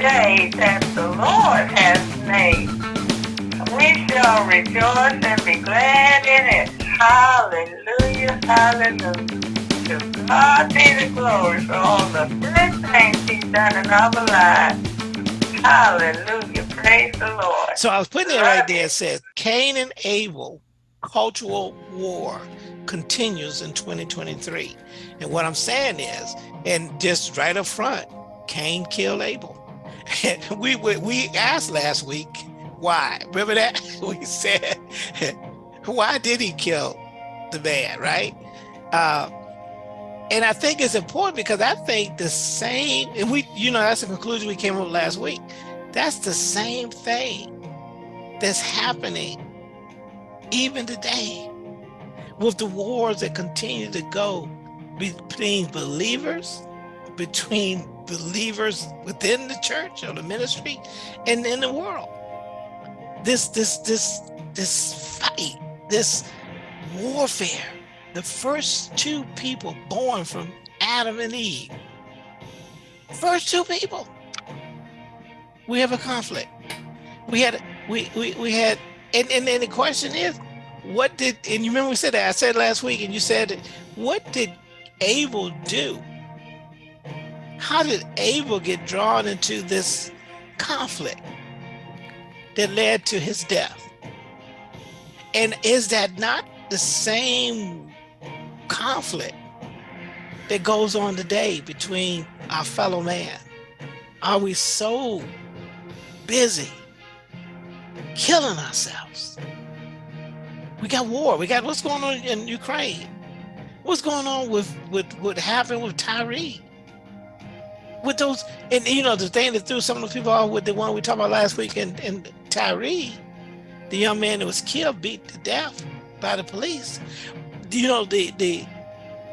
day that the Lord has made. We shall rejoice and be glad in it. Hallelujah, hallelujah. To God be the glory for all the good things he's done in our lives. Hallelujah, praise the Lord. So I was putting it right there. It says Cain and Abel cultural war continues in 2023. And what I'm saying is, and just right up front, Cain killed Abel. We we asked last week why. Remember that we said, why did he kill the man, right? Uh, and I think it's important because I think the same, and we, you know, that's the conclusion we came up with last week. That's the same thing that's happening even today with the wars that continue to go between believers, between believers within the church or the ministry and in the world. This, this, this, this fight, this warfare, the first two people born from Adam and Eve, first two people, we have a conflict. We had, we, we, we had, and, and, and the question is, what did, and you remember we said that, I said last week, and you said, what did Abel do? How did Abel get drawn into this conflict that led to his death? And is that not the same conflict that goes on today between our fellow man? Are we so busy killing ourselves? We got war. We got what's going on in Ukraine. What's going on with, with what happened with Tyre? With those, and you know, the thing that threw some of the people off with the one we talked about last week and, and Tyre, the young man that was killed, beat to death by the police. You know, the the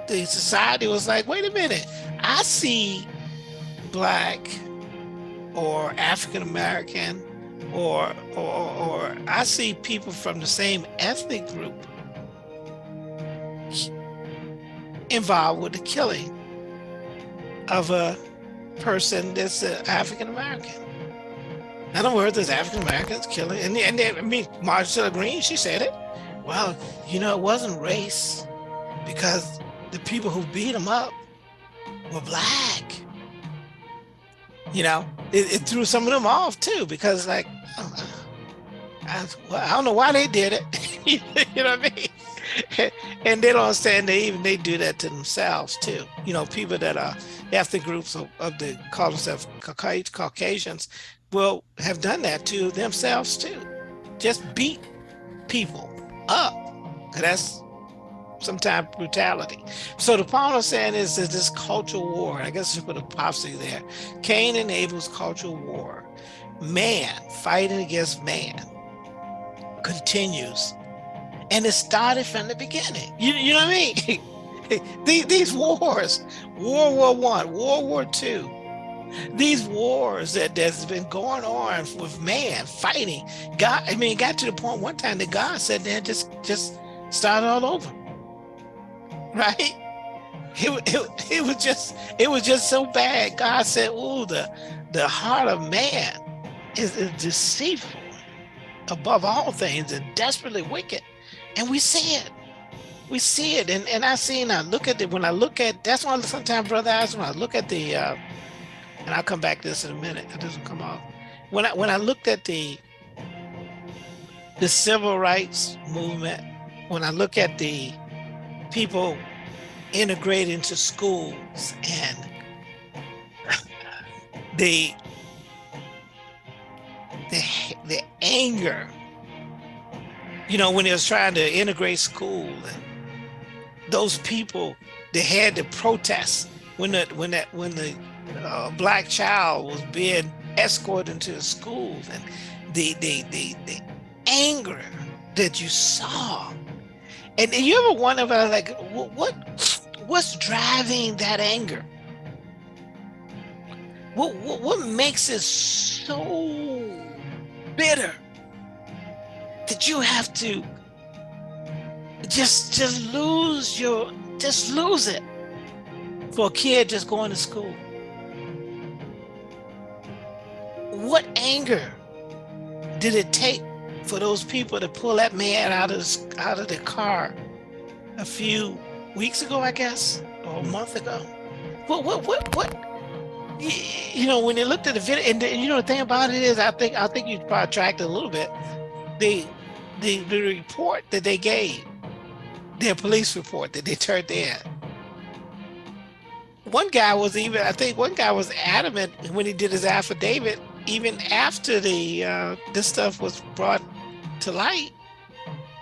the society was like, wait a minute, I see black or African American or, or, or I see people from the same ethnic group involved with the killing of a person that's African American. In other words, there's African Americans killing, and, and they, I mean, Marjorie Greene, she said it. Well, you know, it wasn't race because the people who beat them up were black. You know, it, it threw some of them off too because like I, well, I don't know why they did it. you know what I mean? And they don't understand they even they do that to themselves too. You know, people that are ethnic groups of, of the call themselves Caucasians will have done that to themselves too. Just beat people up. That's sometimes brutality. So the point I'm saying is that this cultural war, I guess you put a prophecy there, Cain and Abel's cultural war man fighting against man continues. And it started from the beginning. You, you know what I mean? these, these wars, World War One, World War Two, these wars that that's been going on with man fighting. God, I mean, it got to the point one time that God said, "Then just just start all over." Right? It, it, it was just it was just so bad. God said, "Oh, the the heart of man is, is deceitful above all things and desperately wicked. And we see it. We see it. And, and I see and I look at it when I look at that's why sometimes, brother, I when I look at the uh, and I'll come back to this in a minute. It doesn't come off. When I when I looked at the the civil rights movement, when I look at the people integrate into schools and the the, the anger, you know, when they was trying to integrate school and those people, they had to protest when the, when that, when the uh, black child was being escorted into the schools and the, the, the, the anger that you saw. And, you ever wonder about like, what, what's driving that anger? What, what, what makes it so bitter that you have to just just lose your just lose it for a kid just going to school what anger did it take for those people to pull that man out of out of the car a few weeks ago, I guess, or a month ago? What what what what? You know, when they looked at the video, and, the, and you know the thing about it is, I think I think you probably tracked it a little bit. The the the report that they gave, their police report that they turned in. One guy was even, I think, one guy was adamant when he did his affidavit, even after the uh, this stuff was brought to light.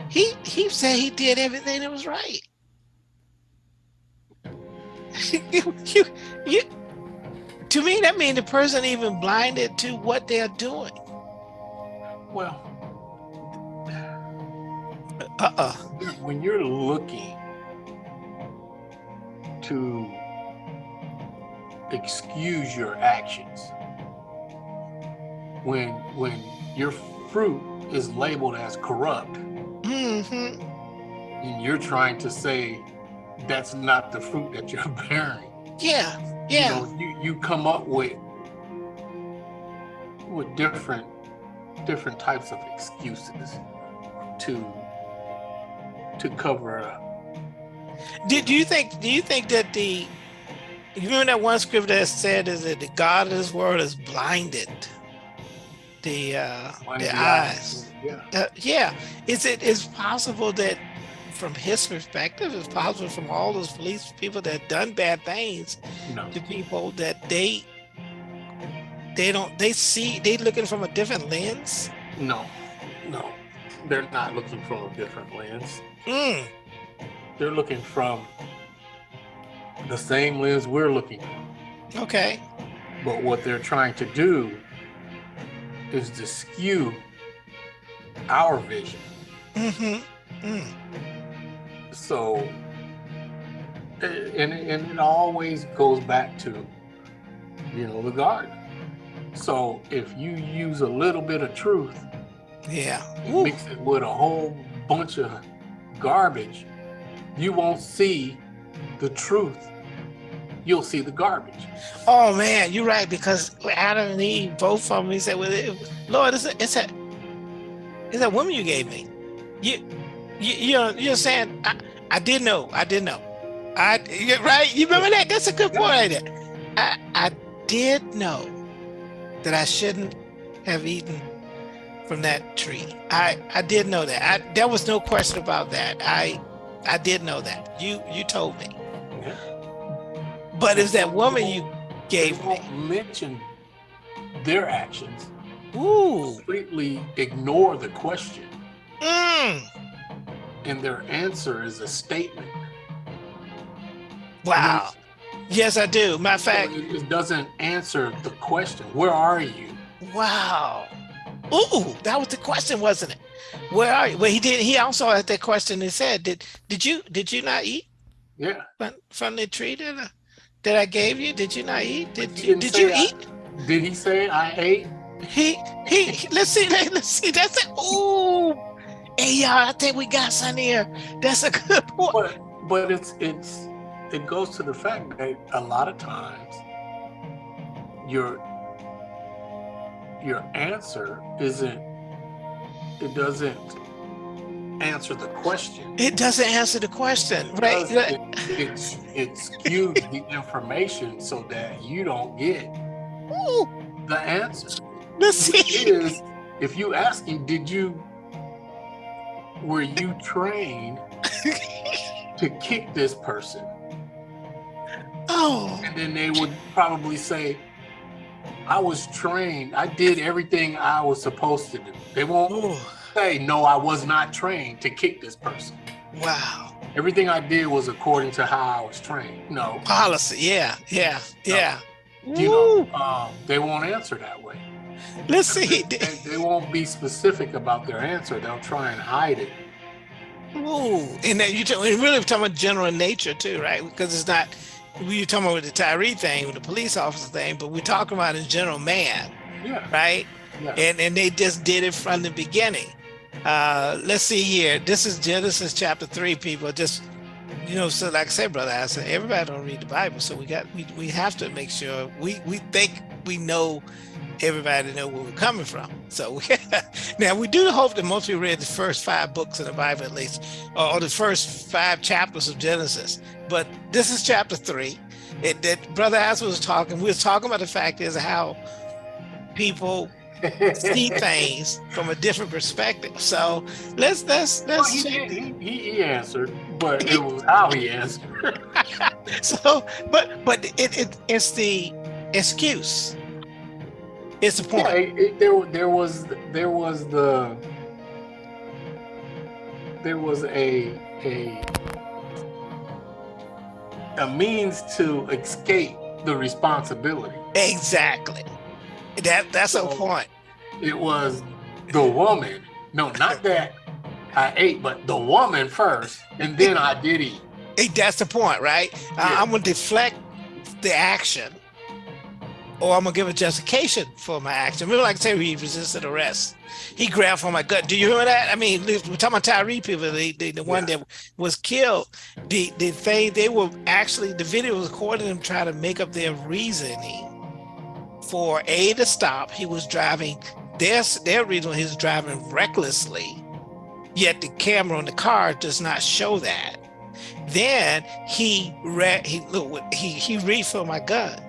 He he said he did everything that was right. you, you, you, to me, that means the person even blinded to what they're doing. Well, uh-uh. When you're looking to excuse your actions, when when your fruit is labeled as corrupt, mm -hmm. and you're trying to say that's not the fruit that you're bearing. Yeah, yeah. You, know, you, you come up with with different different types of excuses to to cover up. Do, do you think do you think that the you remember that one scripture that said is that the God of this world is blinded the uh blinded the eyes. Yeah. Uh, yeah. Is it is possible that from his perspective, it's possible from all those police people that done bad things no. to people that they they don't they see they looking from a different lens. No, no, they're not looking from a different lens. Mm. They're looking from the same lens we're looking Okay. But what they're trying to do is to skew our vision. Mm-hmm. Mm. So, and, and it always goes back to, you know, the garden. So if you use a little bit of truth, yeah, mix it with a whole bunch of garbage, you won't see the truth. You'll see the garbage. Oh man, you're right because Adam and Eve, both of them, he said, "Well, Lord, it's a, it's a, it's a woman you gave me. You, you, you're, you're saying, I, I did know, I did know. I, right? You remember that? That's a good point right there. I, I did know that I shouldn't have eaten from that tree. I, I did know that. I, there was no question about that. I, I did know that. You, you told me. Yeah. But it's that woman you gave me. Mention their actions. Ooh. Completely ignore the question. Mm and their answer is a statement. Wow. Yes, I do. Matter of fact, it doesn't answer the question. Where are you? Wow. Ooh, that was the question, wasn't it? Where are you? Well, he did. He also had that question. He said, "Did did you did you not eat? Yeah. From, from the tree that I, that I gave you? Did you not eat? Did you did you eat? I, did he say I ate? He he. Let's see. Let's see. That's it. Ooh. Hey y'all, I think we got some here. That's a good point. But but it's it's it goes to the fact that a lot of times your your answer isn't it doesn't answer the question. It doesn't answer the question, it right? It, it, skews the information so that you don't get Ooh. the answer. Let's see. Is if you ask him, did you were you trained to kick this person? Oh. And then they would probably say, I was trained. I did everything I was supposed to do. They won't Ooh. say, no, I was not trained to kick this person. Wow. Everything I did was according to how I was trained. No. Policy. Yeah. Yeah. Yeah. No. You know, um, they won't answer that way. Let's see. They, they, won't be specific about their answer. They'll try and hide it. Ooh, and then you are really talking about general nature too, right? Because it's not we were talking about the Tyre thing, with the police officer thing, but we're talking about in general man, yeah. right? Yeah. And and they just did it from the beginning. Uh, let's see here. This is Genesis chapter three. People just you know, so like I said, brother, I said everybody don't read the Bible, so we got we we have to make sure we we think we know everybody know where we're coming from. So now we do hope that most people read the first five books in the Bible at least, or the first five chapters of Genesis. But this is chapter three. It, that Brother As was talking, we were talking about the fact is how people see things from a different perspective. So let's let's let's. Well, he, he, he, he answered, but it was how he answered. so, but but it, it it's the excuse. It's the point. Yeah, it, it, there there was there was the there was a a a means to escape the responsibility. Exactly. That that's so a point. It was the woman. No, not that I ate, but the woman first, and then I did eat. Hey, that's the point, right? Yeah. Uh, I'm gonna deflect the action, or I'm gonna give a justification for my action. Remember, like I say, he resisted arrest. He grabbed for my gut. Do you remember that? I mean, we're talking about Tyre people, the, the, the one yeah. that was killed. The the thing they were actually the video was recording them trying to make up their reasoning for A to stop. He was driving their, their reason he was driving recklessly, yet the camera on the car does not show that. Then he read he look he he refilled my gun.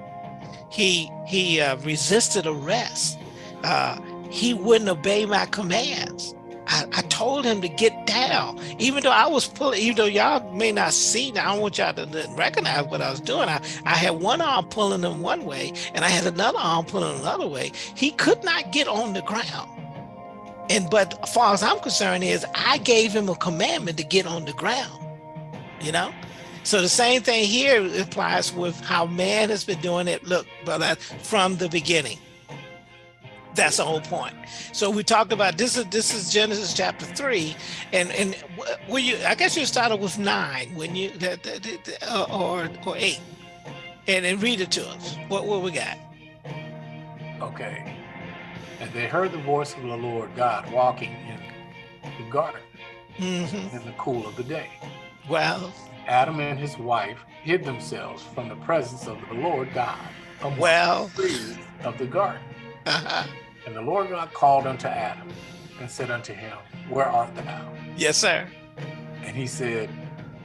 He he uh, resisted arrest. Uh, he wouldn't obey my commands. I, I, told him to get down, even though I was pulling, even though y'all may not see, I don't want y'all to recognize what I was doing. I, I had one arm pulling him one way and I had another arm pulling another way. He could not get on the ground. And but as far as I'm concerned is I gave him a commandment to get on the ground, you know? So the same thing here applies with how man has been doing it, look, brother, from the beginning. That's the whole point. So we talked about this is this is Genesis chapter three, and and will you? I guess you started with nine when you uh, or or eight, and then read it to us. What what we got? Okay. And they heard the voice of the Lord God walking in the garden mm -hmm. in the cool of the day. Well, Adam and his wife hid themselves from the presence of the Lord God among well, the trees of the garden. And the Lord God called unto Adam and said unto him, Where art thou? Yes, sir. And he said,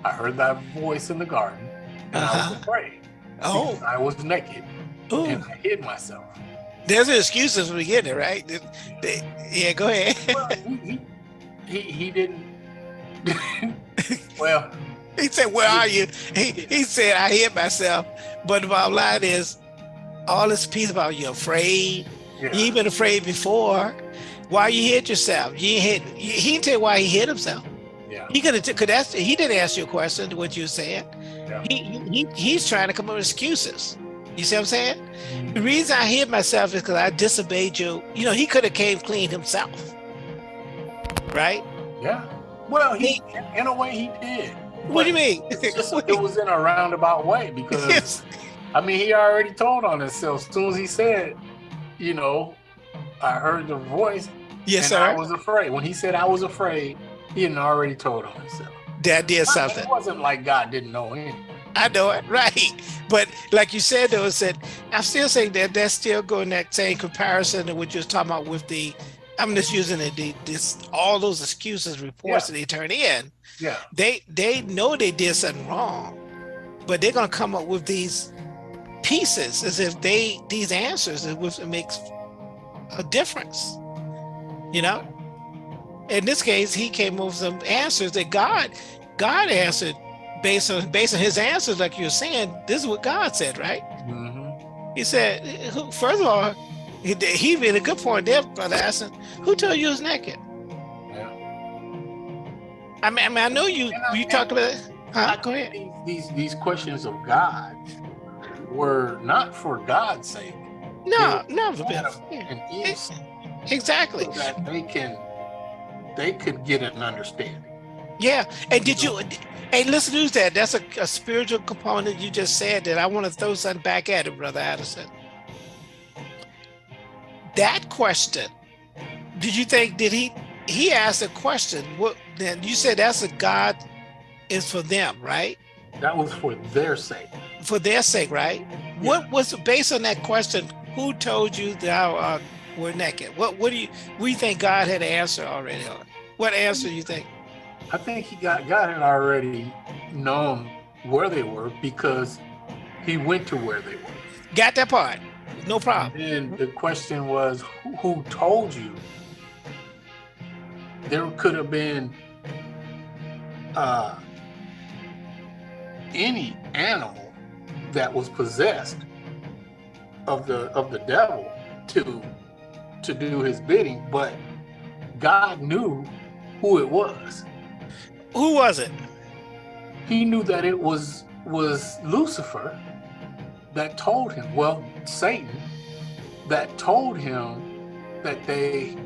I heard thy voice in the garden, and uh -huh. I was uh-huh. afraid. Oh. I was naked, Ooh. and I hid myself. There's an excuse excuses we get it, right? They, they, yeah, go ahead. well, he, he, he didn't. well, he said, "Where are you?" He he said, "I hid myself." But the bottom line is, all this piece about you afraid, yeah. You ain't been afraid before. Why you hit yourself? You hit. He didn't tell you why he hit himself. Yeah. He could have. Could ask. He didn't ask you a question. What you said. Yeah. He, he he's trying to come up with excuses. You see what I'm saying? Mm -hmm. The reason I hit myself is because I disobeyed you. You know, he could have came clean himself. Right? Yeah. Well, he, he in a way he did. What do you mean? Just, it was in a roundabout way because yes. I mean he already told on himself as soon as he said you know, I heard the voice. Yes, sir. I was afraid. When he said I was afraid, he had already told on himself. That did something. It wasn't like God didn't know anything. I know it, right. But like you said, though, I said I'm still saying that that's still going that same comparison to what you're talking about with the. I'm just using it. The, this all those excuses, reports yeah. that they turn in. Yeah. They they know they did something wrong, but they're gonna come up with these pieces as if they these answers it, it makes a difference you know in this case he came up with some answers that god god answered based on based on his answers like you're saying this is what god said right mm -hmm. he said first of all he, he made a good point there brother asking who told you he was naked i mean i, mean, I know you you talked about huh? go ahead these these questions of god were not for God's sake. No, no, Exactly. So that they can they could get an understanding. Yeah. And did you hey listen to that. That's a, a spiritual component you just said that I want to throw something back at it, Brother Addison. That question, did you think did he he asked a question? What then you said that's a God is for them, right? That was for their sake for their sake, right? Yeah. What was the based on that question? who told you thou uh, were naked? What what do you we think God had an answer already on? What answer do you think? I think he got God had already known where they were because he went to where they were. Got that part. No problem. And the question was, who, who told you? There could have been uh, any animal that was possessed of the of the devil to to do his bidding, but God knew who it was. Who was it? He knew that it was was Lucifer that told him, well, Satan, that told him that they.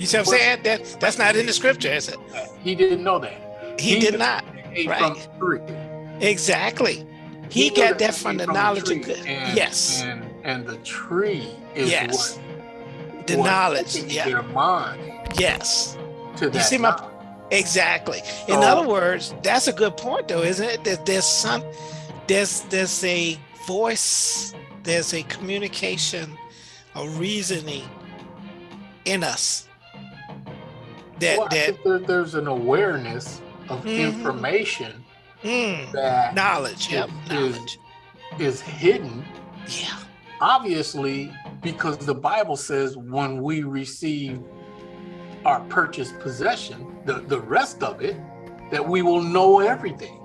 You see what I'm saying? That that's not in the scripture, is it? He didn't know that. He, he did not. Right. Exactly. He, he got that from the knowledge of good. And, yes. And and the tree is yes. what the knowledge. Yeah. Their mind. Yes. To that. You see my exactly. In other words, that's a good point, though, isn't it? That there's some, there's there's a voice, there's a communication, a reasoning in us. That, well, that there, there's an awareness of mm information mm, that knowledge, is, yep, knowledge is hidden. Yeah. Obviously, because the Bible says when we receive our purchased possession, the, the rest of it, that we will know everything.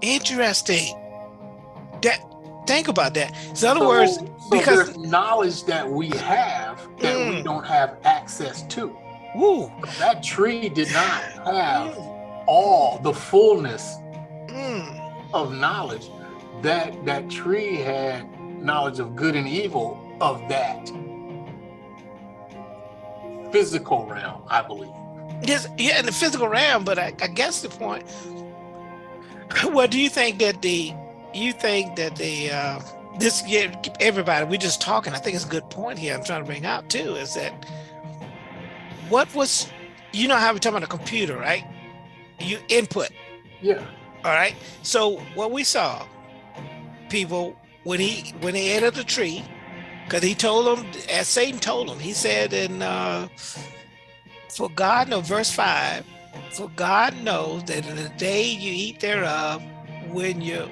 Interesting. That think about that. So in other so, words, so because knowledge that we have that mm. we don't have access to. Woo. That tree did not have all the fullness mm. of knowledge. That that tree had knowledge of good and evil of that physical realm, I believe. Yes, yeah, in the physical realm, but I, I guess the point. Well, do you think that the you think that the uh, this yeah, everybody We're just talking? I think it's a good point here. I'm trying to bring out too is that what was you know how we talk about a computer, right? You input. Yeah. All right. So what we saw, people when he when he ate of the tree, because he told them as Satan told him, he said in uh, for God no verse five, for God knows that in the day you eat thereof, when you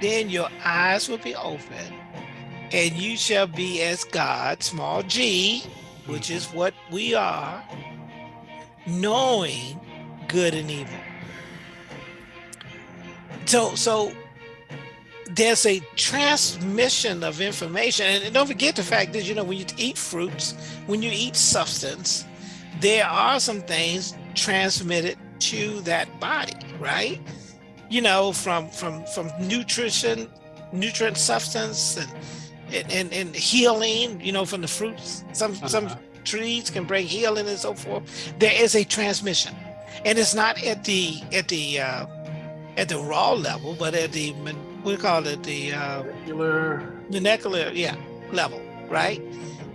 then your eyes will be open and you shall be as God, small g, which is what we are, knowing good and evil. So, so there's a transmission of information. And don't forget the fact that, you know, when you eat fruits, when you eat substance, there are some things transmitted to that body, right? you know, from from from nutrition, nutrient substance, and and and healing, you know, from the fruits. Some uh -huh. some trees can bring healing and so forth. There is a transmission, and it's not at the at the uh, at the raw level, but at the we call it the uh, molecular molecular yeah level, right?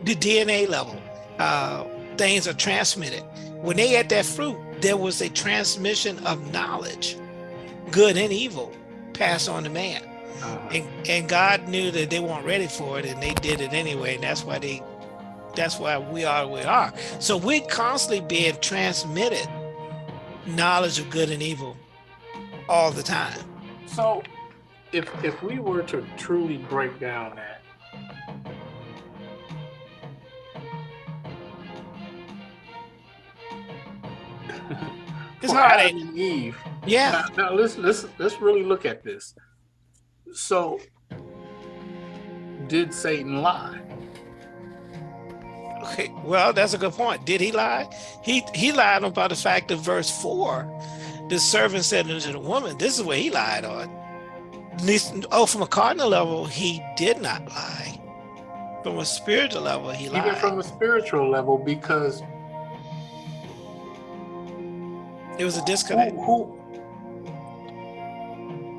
The DNA level. Uh, things are transmitted. When they ate that fruit, there was a transmission of knowledge good and evil pass on to man. And, and God knew that they weren't ready for it and they did it anyway. And that's why they, that's why we are we are. So we're constantly being transmitted knowledge of good and evil all the time. So if, if we were to truly break down that, it's hard. Adam and Eve yeah. Now, now let's let's let's really look at this. So, did Satan lie? Okay, well, that's a good point. Did he lie? He he lied about the fact of verse four. The servant said unto the woman, "This is what he lied on." Least, oh, from a cardinal level, he did not lie. From a spiritual level, he lied. Even from a spiritual level, because it was a disconnect. Who, who,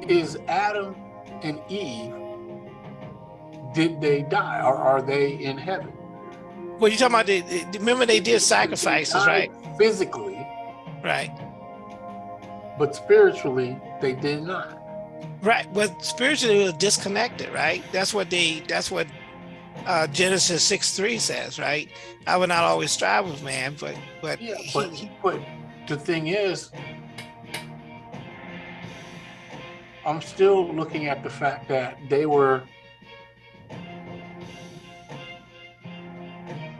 is Adam and Eve, did they die or are they in heaven? Well, you're talking about, the, remember they did sacrifices, they right? Physically. Right. But spiritually, they did not. Right. Well, spiritually, it was disconnected, right? That's what they, that's what uh, Genesis 6 3 says, right? I will not always strive with man, but but, Yeah, but, he- but the thing is, I'm still looking at the fact that they were,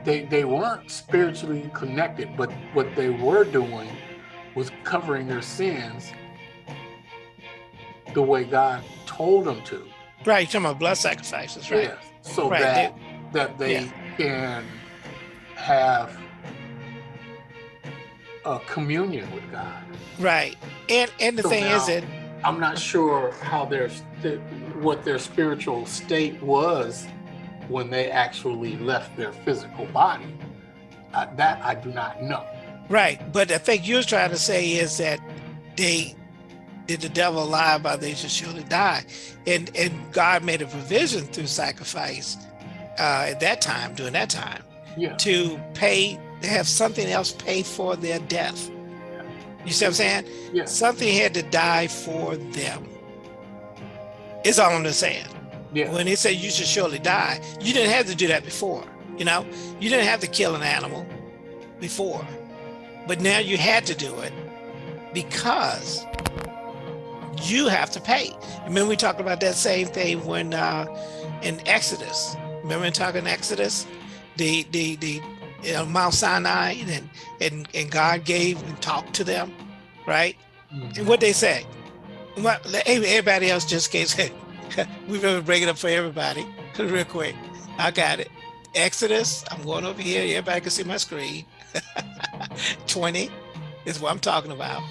they, they weren't spiritually connected, but what they were doing was covering their sins the way God told them to. right, you're talking about blood sacrifices, right? Yes, so Right, that that they yeah. can have a communion with God. Right. And and the So thing is that I'm not sure how their what their spiritual state was when they actually left their physical body. Uh, that I do not know. right, but I think you're trying to say is that they did the devil lie about they should surely die. And and God made a provision through sacrifice uh at that time, during that time, Yeah, to pay to have something else pay for their death. You see what I'm saying? yes, Something had to die for them. It's all I'm just saying. yeah, when they say you should surely die, you didn't have to do that before. You know, you didn't have to kill an animal before, but now you had to do it because you have to pay. Remember, we talked about that same thing when uh, in Exodus. Remember, in talking Exodus, the the the you know, Mount Sinai, and and and God gave and talked to them, right? Mhm. And what they say? What everybody else just can't say. we better break it up for everybody real quick. I got it. Exodus. I'm going over here. Everybody can see my screen. 20 is what I'm talking about.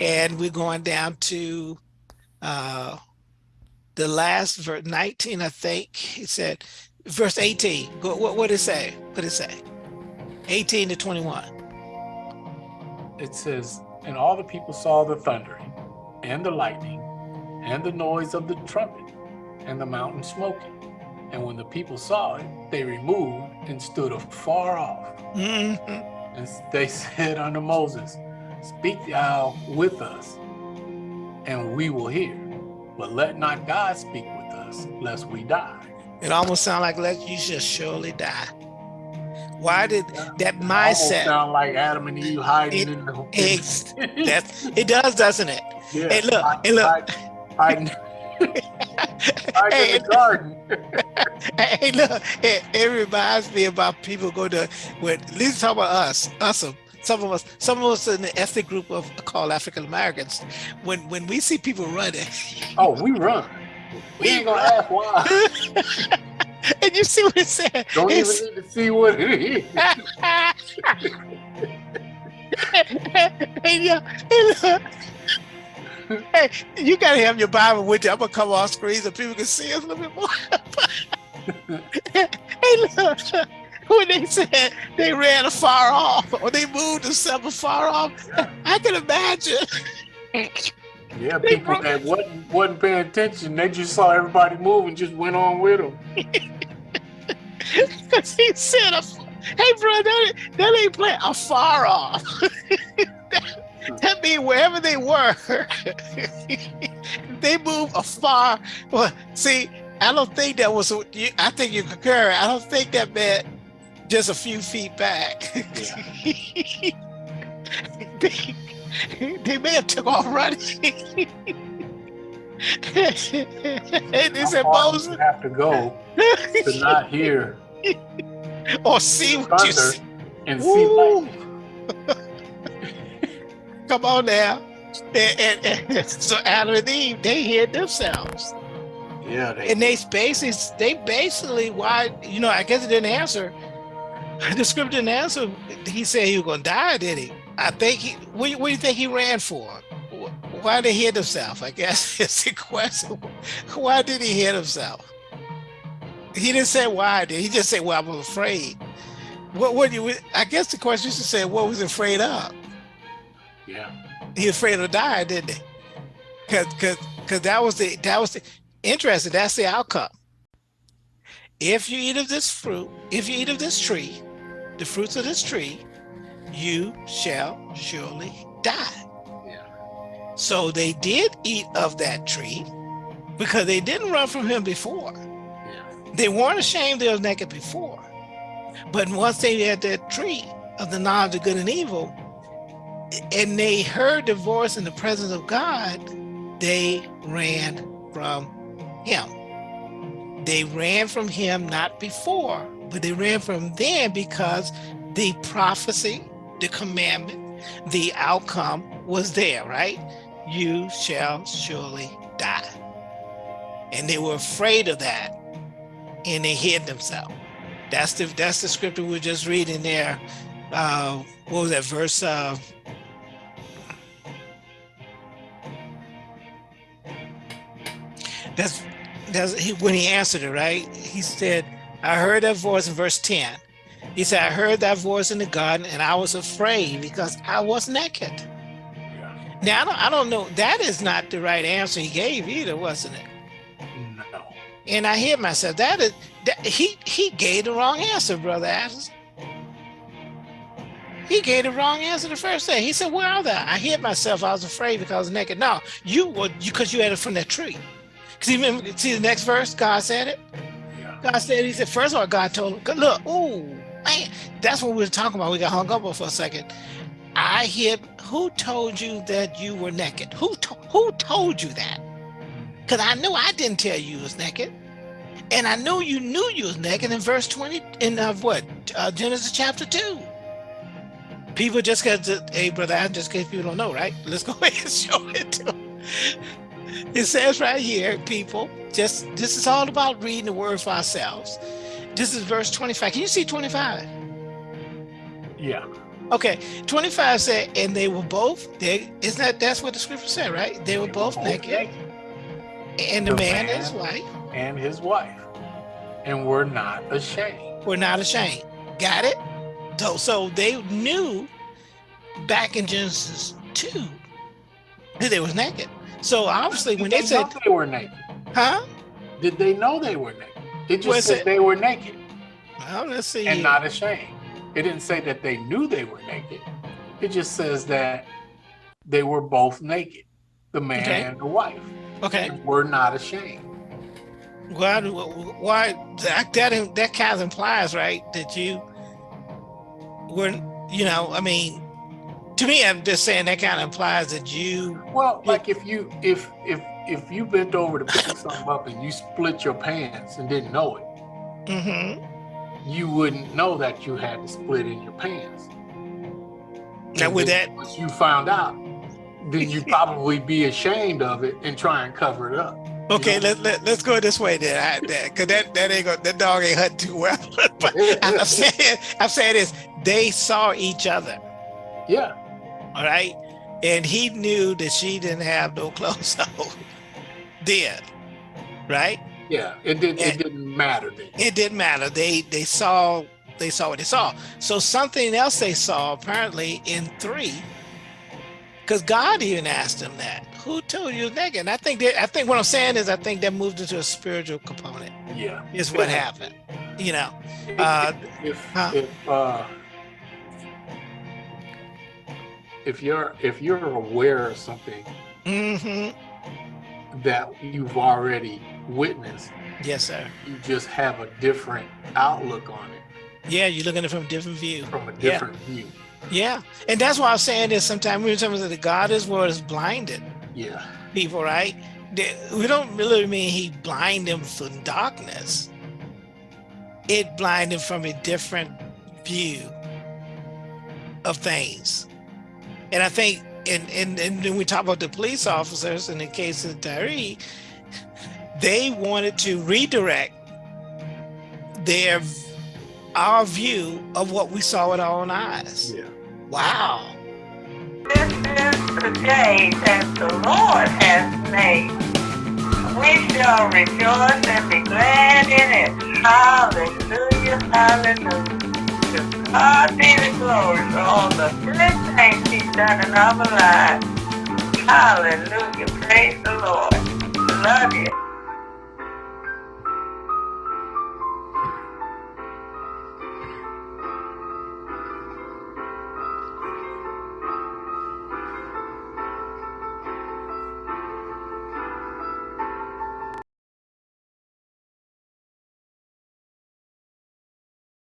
And we're going down to uh the last verse 19, I think. He said verse 18. Go, what what did it say? What did it say? 18 to 21. it says, and all the people saw the thundering, and the lightning, and the noise of the trumpet, and the mountain smoking. And when the people saw it, they removed and stood afar off. Mhm. And they said unto Moses, Speak thou with us, and we will hear. But let not God speak with us, lest we die. It almost sounds like let you should surely die. Why did that mindset? sound like Adam and Eve hiding It- in the Ex- that it does, doesn't it? yeah, hey, look, hide- hey, look. hiding, Hey, in the garden. hey, look, it, it reminds me about people go to when at least talk about us, us, some of us, some of us in the ethnic group of called African Americans. When when we see people running, Oh, we run. We ain't gonna ask why. And you see what it said, Don't even need to see what it is. yeah, hey, look. Hey, you gotta have your Bible with you. I'm gonna come off screen so people can see us a little bit more. hey, look. When they said they ran afar off or they moved themselves afar off, I can imagine. Yeah, They people broke- that wasn't wasn't paying attention, they just saw everybody move and just went on with them. Because he said, hey, bro, that, that ain't playing afar off. that, that means wherever they were, they move afar. Well, see, I don't think that was, you- I think you concur. I don't think that meant just a few feet back. they, they may have took off running. and they said, Moses, you have to go to not hear or see what you see. and see Woo. lightning? Come on now. And, and- and so Adam and Eve, they hid themselves. Yeah, they, And they basically, they basically, why, you know, I guess it didn't answer. The script didn't answer. He said he was going to die, did he? I think he, what, do you- what do you think he ran for? Wh- Why did he hit himself? I guess it's the question. Why did he hit himself? He didn't say why, did he? He just said, well, I'm afraid. What, what do you, I guess the question should say, what was he afraid of? yeah, he was afraid to die, didn't he? Cause, cause, cause that was the that was the interesting. That's the outcome. If you eat of this fruit, if you eat of this tree, the fruits of this tree, you shall surely die. yeah, So they did eat of that tree because they didn't run from him before. yeah. They weren't ashamed they were naked before. But once they had that tree of the knowledge of good and evil, and they heard the voice in the presence of God, they ran from him. They ran from him not before, but they ran from then because the prophecy, the commandment, the outcome was there, right? You shall surely die. And they were afraid of that and they hid themselves. That's the that's the scripture we are just reading there. Uh, what was that verse? Uh, that's that's he, when he answered it, right? He said, "I heard that voice in verse ten." He said, "I heard that voice in the garden, and I was afraid because I was naked." Yeah. Now I don't, I don't know. That is not the right answer he gave either, wasn't it? No. And I hear myself, that is, that, he, he gave the wrong answer, Brother Adams. He gave the wrong answer the first day. He said, where are they? I hid myself. I was afraid because I was naked. No, you were, because you, you had it from that tree. Because even, see the next verse, God said it. Yeah. God said, he said, first of all, God told him, look, ooh, man, that's what we were talking about. We got hung up for a second. I hid, who told you that you were naked? Who, to, who told you that? Because I knew I didn't tell you was naked. And I knew you knew you was naked in verse 20 in uh, what? Uh, Genesis chapter 2. People just got to, hey, brother, I just case people don't know, right? Let's go ahead and show it to them. It says right here, people, just this is all about reading the word for ourselves. This is verse 25. Can you see 25? Yeah. Okay, 25 said, and they were both, they, isn't that, that's what the scripture said, right? They were both, both naked. naked and the, the man, man and his wife. And his wife. And we're not ashamed. We're not ashamed. Got it? So, so they knew back in Genesis 2 that they was naked. So obviously when they, they said they were naked. Huh? Did they know they were naked? It just said it? they were naked. Well, let's see. And not ashamed. It didn't say that they knew they were naked. It just says that they were both naked, the man okay. and the wife. Okay. We're not ashamed. Why? Why that that that kind of implies, right, that you were, you know, I mean, to me, I'm just saying that kind of implies that you. Well, like if you if if if you bent over to pick something up and you split your pants and didn't know it, mm -hmm. you wouldn't know that you had to split in your pants. Now, with that, once you found out, then you'd probably be ashamed of it and try and cover it up. Okay, let, let, let's go this way then. Because that, that ain't gonna, that dog ain't hunting too well. but I'm saying, I'm saying this, they saw each other. Yeah. All right. And he knew that she didn't have no clothes on then. Right? Yeah, it didn't it didn't matter then. It didn't matter. They they saw they saw what they saw. So something else they saw apparently in three because God even asked them that. Who told you naked? And I think that I think what I'm saying is I think that moved into a spiritual component. Yeah. Is what happened. You know. Uh, if huh? if uh, if you're if you're aware of something mm -hmm. That you've already witnessed. Yes, sir. You just have a different outlook on it. Yeah, you're looking at it from a different view. From a different yeah. view. Yeah, and that's why I'm saying this. Sometimes we're talking about the God is what is blinded. Yeah. People, right? We don't really mean He blind them from darkness. It blind them from a different view of things. And I think, and and and when we talk about the police officers in the case of Tyre, they wanted to redirect their our view of what we saw with our own eyes. Yeah. Wow. This is the day that the Lord has made. We shall rejoice and be glad in it. Hallelujah, hallelujah. God be the glory for all the good things he's done in our lives. Hallelujah. Praise the Lord. Love you.